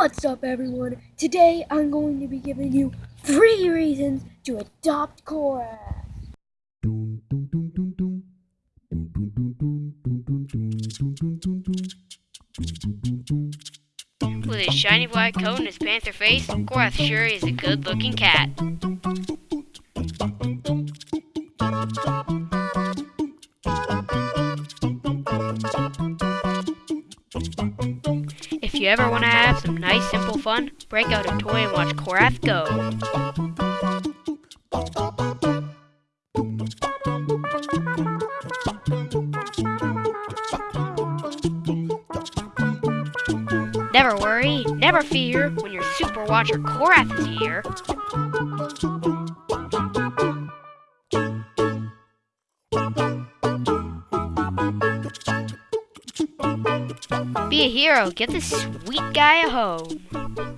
What's up everyone? Today I'm going to be giving you three reasons to adopt Cora. With his shiny black coat and his panther face, Cora sure is a good looking cat. If you ever want to have some nice simple fun, break out a toy and watch Korath go. Never worry, never fear, when your super watcher Korath is here. Be a hero, get this sweet guy a home.